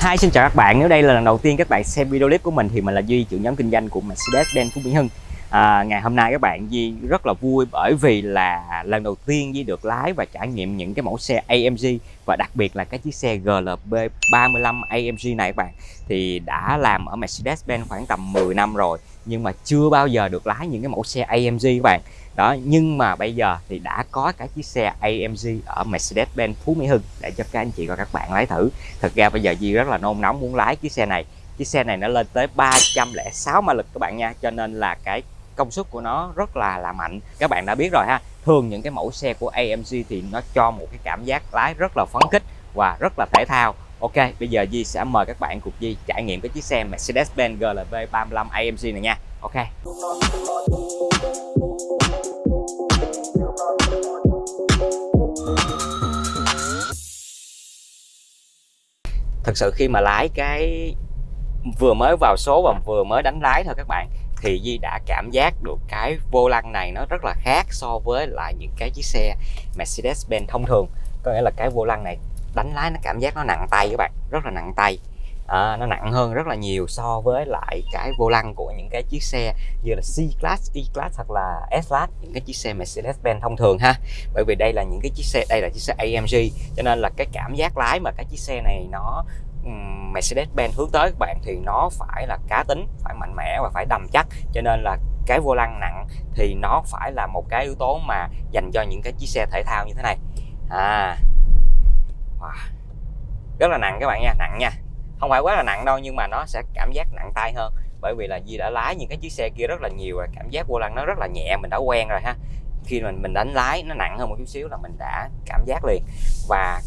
Hi xin chào các bạn, nếu đây là lần đầu tiên các bạn xem video clip của mình thì mình là Duy, trưởng nhóm kinh doanh của Mercedes-Benz Phú Mỹ Hưng à, Ngày hôm nay các bạn di rất là vui bởi vì là lần đầu tiên di được lái và trải nghiệm những cái mẫu xe AMG Và đặc biệt là cái chiếc xe GLB 35 AMG này các bạn. Thì đã làm ở Mercedes-Benz khoảng tầm 10 năm rồi Nhưng mà chưa bao giờ được lái những cái mẫu xe AMG các bạn. Đó nhưng mà bây giờ thì đã có cái chiếc xe AMG ở Mercedes-Benz Phú Mỹ Hưng để cho các anh chị và các bạn lái thử. Thực ra bây giờ Di rất là nôn nóng muốn lái chiếc xe này. Chiếc xe này nó lên tới 306 mã lực các bạn nha cho nên là cái công suất của nó rất là là mạnh các bạn đã biết rồi ha thường những cái mẫu xe của AMG thì nó cho một cái cảm giác lái rất là phấn khích và rất là thể thao Ok, bây giờ Di sẽ mời các bạn cùng Di trải nghiệm cái chiếc xe Mercedes-Benz GLB 35 AMG này nha. Ok. thật sự khi mà lái cái vừa mới vào số và vừa mới đánh lái thôi các bạn thì Di đã cảm giác được cái vô lăng này nó rất là khác so với lại những cái chiếc xe Mercedes-Benz thông thường. Có nghĩa là cái vô lăng này đánh lái nó cảm giác nó nặng tay các bạn rất là nặng tay. À, nó nặng hơn rất là nhiều so với lại cái vô lăng của những cái chiếc xe như là C-Class, E-Class hoặc là S-Class những cái chiếc xe Mercedes-Benz thông thường ha. Bởi vì đây là những cái chiếc xe đây là chiếc xe AMG cho nên là cái cảm giác lái mà cái chiếc xe này nó Mercedes-Benz hướng tới các bạn thì nó phải là cá tính, phải mạnh mẽ và phải đầm chắc. Cho nên là cái vô lăng nặng thì nó phải là một cái yếu tố mà dành cho những cái chiếc xe thể thao như thế này. À. Wow. rất là nặng các bạn nha, nặng nha. Không phải quá là nặng đâu nhưng mà nó sẽ cảm giác nặng tay hơn. Bởi vì là Di đã lái những cái chiếc xe kia rất là nhiều rồi cảm giác vô lăng nó rất là nhẹ, mình đã quen rồi ha. Khi mình mình đánh lái nó nặng hơn một chút xíu là mình đã cảm giác liền. Và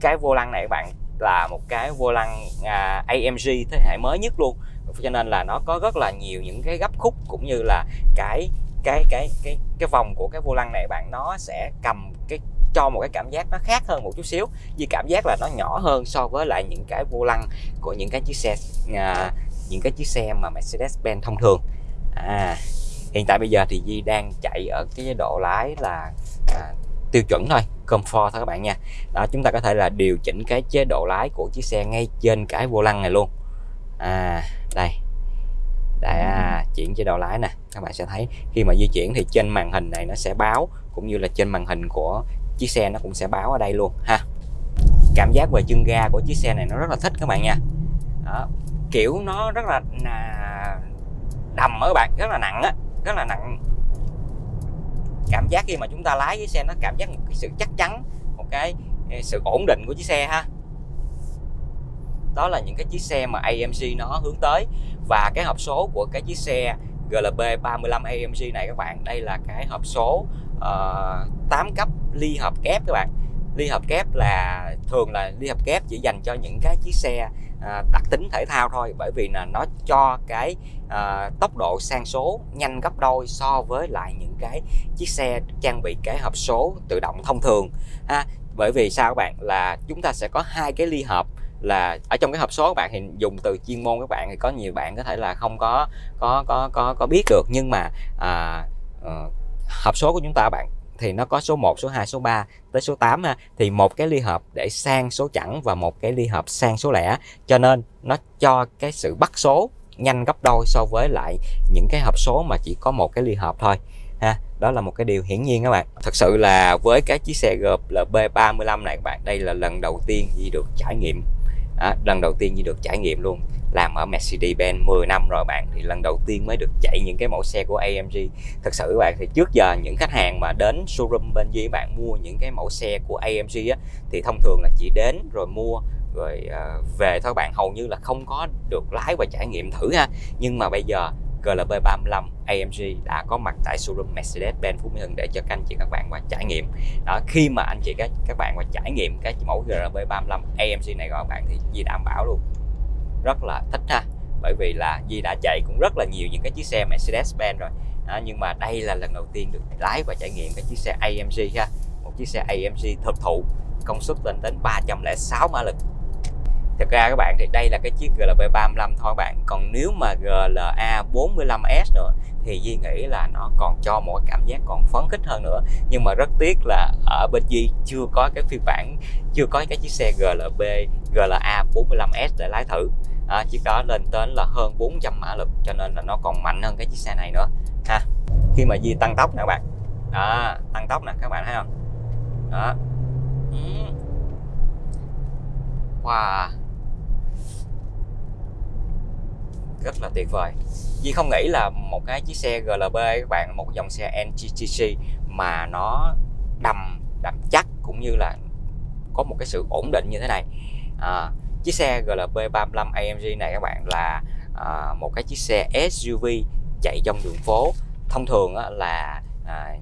cái vô lăng này các bạn là một cái vô lăng à, AMG thế hệ mới nhất luôn. Cho nên là nó có rất là nhiều những cái gấp khúc cũng như là cái cái cái cái cái vòng của cái vô lăng này bạn nó sẽ cầm cái cho một cái cảm giác nó khác hơn một chút xíu vì cảm giác là nó nhỏ hơn so với lại những cái vô lăng của những cái chiếc xe à, những cái chiếc xe mà Mercedes-Benz thông thường. À, hiện tại bây giờ thì Di đang chạy ở cái độ lái là à, tiêu chuẩn thôi, comfort thôi các bạn nha. Đó, chúng ta có thể là điều chỉnh cái chế độ lái của chiếc xe ngay trên cái vô lăng này luôn. À đây. Đã chuyển chế độ lái nè, các bạn sẽ thấy khi mà di chuyển thì trên màn hình này nó sẽ báo, cũng như là trên màn hình của chiếc xe nó cũng sẽ báo ở đây luôn, ha. Cảm giác về chân ga của chiếc xe này nó rất là thích các bạn nha. Đó. kiểu nó rất là đầm ở các bạn, rất là nặng á, rất là nặng cảm giác khi mà chúng ta lái cái xe nó cảm giác một cái sự chắc chắn một cái ờ, sự ổn định của chiếc xe ha. Đó là những cái chiếc xe mà AMG nó hướng tới. Và cái hộp số của cái chiếc xe GLB 35 AMG này các bạn đây là cái hộp số ờ, uh, 8 cấp ly hợp kép các bạn. Ly hợp kép là thường là ly hợp kép chỉ dành cho những cái chiếc xe à, đặc tính thể thao thôi. Bởi vì là nó cho cái à, tốc độ sang số nhanh gấp đôi so với lại những cái chiếc xe trang bị cái hộp số tự động thông thường ha. Bởi vì sao các bạn? Là chúng ta sẽ có hai cái ly hợp là ở trong cái hộp số các bạn thì dùng từ chuyên môn các bạn thì có nhiều bạn có thể là không có có có có có biết được. Nhưng mà à, à, hộp số của chúng ta bạn thì nó có số 1, số 2, số 3 tới số 8 ha. thì một cái ly hợp để sang số chẵn và một cái ly hợp sang số lẻ. Cho nên nó cho cái sự bắt số nhanh gấp đôi so với lại những cái hộp số mà chỉ có một cái ly hợp thôi ha? Đó là một cái điều hiển nhiên các bạn. Thật sự là với cái chiếc xe GLB 35 này các bạn đây là lần đầu tiên Di được trải nghiệm. À, lần đầu tiên Di được trải nghiệm luôn. Làm ở Mercedes-Benz 10 năm rồi bạn thì lần đầu tiên mới được chạy những cái mẫu xe của AMG thật sự các bạn thì trước giờ những khách hàng mà đến showroom bên dưới bạn mua những cái mẫu xe của AMG á, thì thông thường là chỉ đến rồi mua rồi ờ, về thôi bạn. Hầu như là không có được lái và trải nghiệm thử ha. Nhưng mà bây giờ GLB 35 AMG đã có mặt tại showroom Mercedes-Benz Phú Mỹ Hưng để cho các anh chị các bạn và trải nghiệm. Đó khi mà anh chị các các bạn và trải nghiệm cái mẫu GLB 35 AMG này các bạn thì di đảm bảo luôn. Rất là thích ha bởi vì là Di đã chạy cũng rất là nhiều những cái chiếc xe Mercedes-Benz rồi. Đó, nhưng mà đây là lần đầu tiên được lái và trải nghiệm cái chiếc xe AMG ha một chiếc xe AMG thực thụ công suất lên đến 306 mã lực thực ra các bạn thì đây là cái chiếc GLB 35 thôi bạn. Còn nếu mà GLA 45S nữa thì Di nghĩ là nó còn cho một cảm giác còn phấn khích hơn nữa. Nhưng mà rất tiếc là ở bên Di chưa có cái phiên bản chưa có cái chiếc xe GLB GLA 45S để lái thử. À, chiếc đó lên đến là hơn 400 mã lực cho nên là nó còn mạnh hơn cái chiếc xe này nữa. Ha khi mà Di tăng tốc nè các bạn. Đó tăng tốc nè các bạn thấy không? Đó. Ừ. Wow. Rất là tuyệt vời. Duy không nghĩ là một cái chiếc xe GLB các bạn một dòng xe NGTC mà nó đầm đầm chắc cũng như là có một cái sự ổn định như thế này. À, chiếc xe GLB 35 AMG này các bạn là à, một cái chiếc xe SUV chạy trong đường phố. Thông thường á, là à,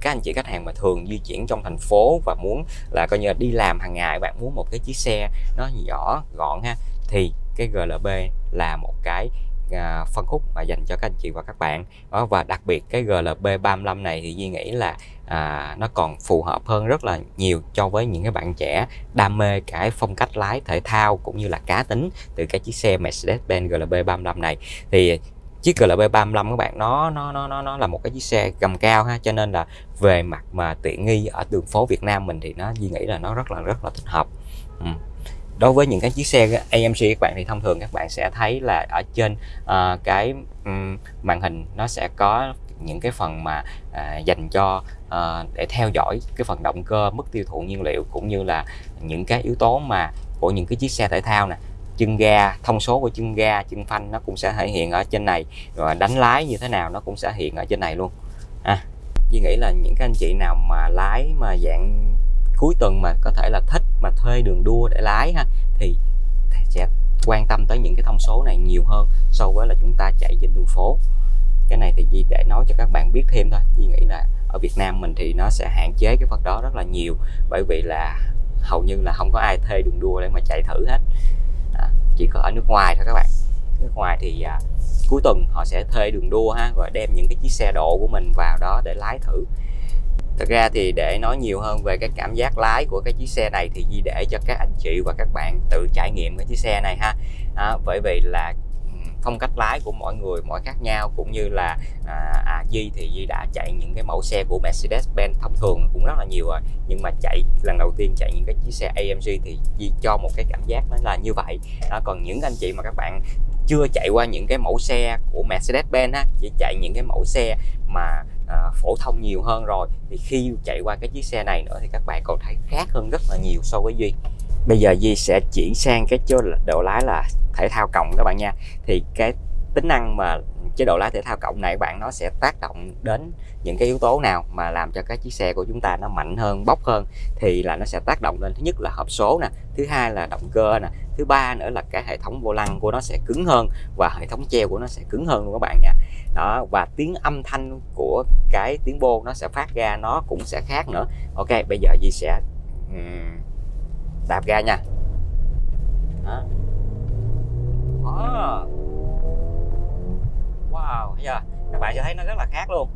các anh chị khách hàng mà thường di chuyển trong thành phố và muốn là coi như là đi làm hàng ngày bạn muốn một cái chiếc xe nó nhỏ gọn ha thì cái GLB là một cái à, phân khúc mà dành cho các anh chị và các bạn. Đó và đặc biệt cái GLB 35 này thì Duy nghĩ là à, nó còn phù hợp hơn rất là nhiều cho với những cái bạn trẻ đam mê cái phong cách lái thể thao cũng như là cá tính từ cái chiếc xe Mercedes-Benz GLB 35 này. Thì chiếc GLB 35 các bạn nó nó nó nó nó là một cái chiếc xe gầm cao ha cho nên là về mặt mà tiện nghi ở đường phố Việt Nam mình thì nó Duy nghĩ là nó rất là rất là thích hợp. Ừ đối với những cái chiếc xe AMG các bạn thì thông thường các bạn sẽ thấy là ở trên uh, cái um, màn hình nó sẽ có những cái phần mà uh, dành cho uh, để theo dõi cái phần động cơ mức tiêu thụ nhiên liệu cũng như là những cái yếu tố mà của những cái chiếc xe thể thao nè. Chân ga thông số của chân ga chân phanh nó cũng sẽ thể hiện ở trên này rồi đánh lái như thế nào nó cũng sẽ hiện ở trên này luôn. À Duy nghĩ là những cái anh chị nào mà lái mà dạng cuối tuần mà có thể là thích mà thuê đường đua để lái ha thì sẽ quan tâm tới những cái thông số này nhiều hơn so với là chúng ta chạy trên đường phố. Cái này thì Di để nói cho các bạn biết thêm thôi. Di nghĩ là ở Việt Nam mình thì nó sẽ hạn chế cái phần đó rất là nhiều bởi vì là hầu như là không có ai thuê đường đua để mà chạy thử hết. À, chỉ có ở nước ngoài thôi các bạn. Nước ngoài thì à, cuối tuần họ sẽ thuê đường đua ha rồi đem những cái chiếc xe độ của mình vào đó để lái thử. Thật ra thì để nói nhiều hơn về cái cảm giác lái của cái chiếc xe này thì Di để cho các anh chị và các bạn tự trải nghiệm cái chiếc xe này ha. À, bởi vì là phong cách lái của mỗi người mỗi khác nhau cũng như là à, à, Di thì Di đã chạy những cái mẫu xe của Mercedes-Benz thông thường cũng rất là nhiều rồi. Nhưng mà chạy lần đầu tiên chạy những cái chiếc xe AMG thì Di cho một cái cảm giác nó là như vậy. À, còn những anh chị mà các bạn chưa chạy qua những cái mẫu xe của Mercedes-Benz ha chỉ chạy những cái mẫu xe mà à, phổ thông nhiều hơn rồi. Thì khi chạy qua cái chiếc xe này nữa thì các bạn còn thấy khác hơn rất là nhiều so với Duy. Bây giờ Duy sẽ chuyển sang cái chế độ lái là thể thao cộng các bạn nha. Thì cái tính năng mà chế độ lái thể thao cộng này các bạn nó sẽ tác động đến những cái yếu tố nào mà làm cho cái chiếc xe của chúng ta nó mạnh hơn bốc hơn thì là nó sẽ tác động lên. Thứ nhất là hộp số nè thứ hai là động cơ nè thứ ba nữa là cái hệ thống vô lăng của nó sẽ cứng hơn và hệ thống treo của nó sẽ cứng hơn luôn các bạn nha. Đó và tiếng âm thanh của cái tiếng bô nó sẽ phát ra nó cũng sẽ khác nữa. Ok bây giờ Di sẽ um, đạp ga nha. Đó. Oh. wow bây giờ các bạn sẽ thấy nó rất là khác luôn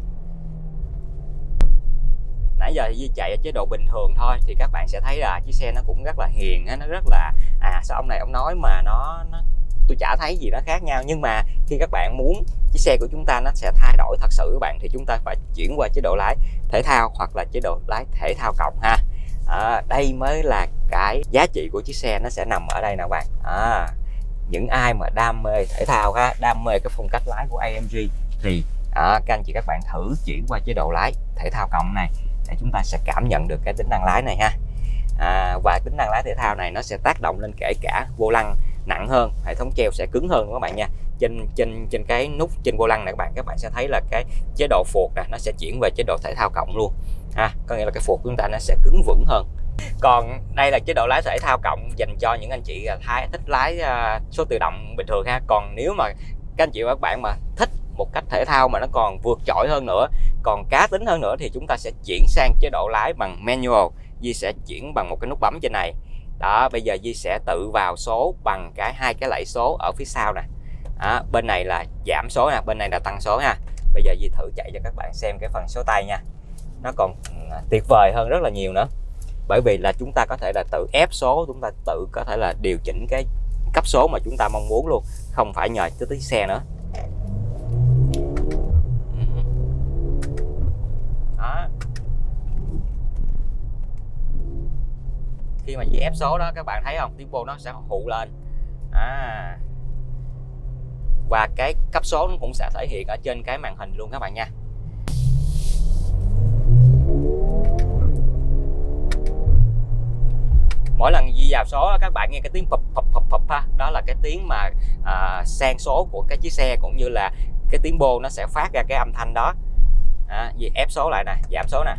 nãy giờ thì Di chạy ở chế độ bình thường thôi thì các bạn sẽ thấy là chiếc xe nó cũng rất là hiền nó rất là à sao ông này ông nói mà nó, nó tôi chả thấy gì nó khác nhau. Nhưng mà khi các bạn muốn chiếc xe của chúng ta nó sẽ thay đổi thật sự các bạn thì chúng ta phải chuyển qua chế độ lái thể thao hoặc là chế độ lái thể thao cộng ha. À, đây mới là cái giá trị của chiếc xe nó sẽ nằm ở đây nè các bạn. À, những ai mà đam mê thể thao ha đam mê cái phong cách lái của AMG thì à, các anh chị các bạn thử chuyển qua chế độ lái thể thao cộng này để chúng ta sẽ cảm nhận được cái tính năng lái này ha. À, và tính năng lái thể thao này nó sẽ tác động lên kể cả vô lăng nặng hơn hệ thống treo sẽ cứng hơn các bạn nha? Trên trên trên cái nút trên vô lăng này các bạn các bạn sẽ thấy là cái chế độ phuộc này nó sẽ chuyển về chế độ thể thao cộng luôn. Ha có nghĩa là cái phuộc của chúng ta nó sẽ cứng vững hơn. Còn đây là chế độ lái thể thao cộng dành cho những anh chị à, thái thích lái à, số tự động bình thường ha. Còn nếu mà các anh chị và các bạn mà thích một cách thể thao mà nó còn vượt trội hơn nữa còn cá tính hơn nữa thì chúng ta sẽ chuyển sang chế độ lái bằng manual. Di sẽ chuyển bằng một cái nút bấm trên này. Đó bây giờ Di sẽ tự vào số bằng cái hai cái lẫy số ở phía sau nè. Đó, bên này là giảm số nè bên này là tăng số nha bây giờ Di thử chạy cho các bạn xem cái phần số tay nha. Nó còn à, tuyệt vời hơn rất là nhiều nữa. Bởi vì là chúng ta có thể là tự ép số chúng ta tự có thể là điều chỉnh cái cấp số mà chúng ta mong muốn luôn không phải nhờ tới xe nữa. Đó. khi mà Di ép số đó các bạn thấy không? Tiếng nó sẽ hụ lên. À. và cái cấp số nó cũng sẽ thể hiện ở trên cái màn hình luôn các bạn nha. Mỗi lần di vào số các bạn nghe cái tiếng phập phập phập phập ha. Đó là cái tiếng mà à, sang số của cái chiếc xe cũng như là cái tiếng bô nó sẽ phát ra cái âm thanh đó à, gì ép số lại nè giảm số nè.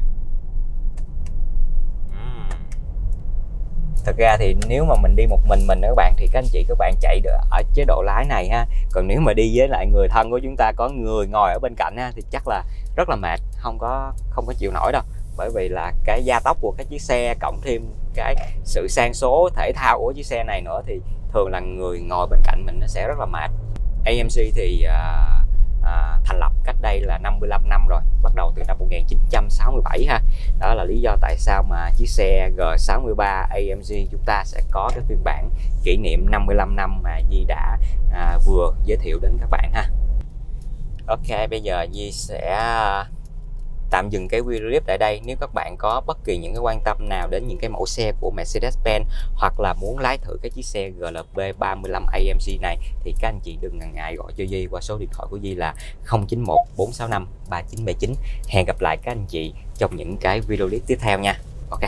Thật ra thì nếu mà mình đi một mình mình các bạn thì các anh chị các bạn chạy được ở chế độ lái này ha. Còn nếu mà đi với lại người thân của chúng ta có người ngồi ở bên cạnh ha thì chắc là rất là mệt không có không có chịu nổi đâu. Bởi vì là cái gia tốc của cái chiếc xe cộng thêm cái sự sang số thể thao của chiếc xe này nữa thì thường là người ngồi bên cạnh mình nó sẽ rất là mệt. AMC thì uh, à, thành lập cách đây là 55 năm rồi bắt đầu từ năm 1967 ha. Đó là lý do tại sao mà chiếc xe G63 AMG chúng ta sẽ có cái phiên bản kỷ niệm 55 năm mà Di đã à, vừa giới thiệu đến các bạn ha. Ok bây giờ Di sẽ à, tạm dừng cái video clip tại đây. Nếu các bạn có bất kỳ những cái quan tâm nào đến những cái mẫu xe của Mercedes-Benz hoặc là muốn lái thử cái chiếc xe GLB 35 AMG này, thì các anh chị đừng ngần ngại gọi cho Di qua số điện thoại của Di là 091 465 3979 hẹn gặp lại các anh chị trong những cái video clip tiếp theo nha. Ok.